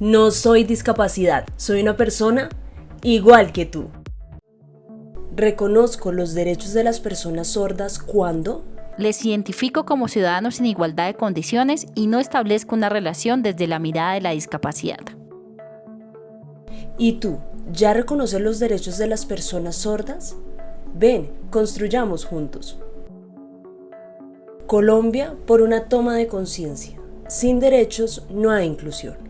No soy discapacidad, soy una persona igual que tú. Reconozco los derechos de las personas sordas cuando les identifico como ciudadanos en igualdad de condiciones y no establezco una relación desde la mirada de la discapacidad. ¿Y tú, ya reconoces los derechos de las personas sordas? Ven, construyamos juntos. Colombia por una toma de conciencia. Sin derechos no hay inclusión.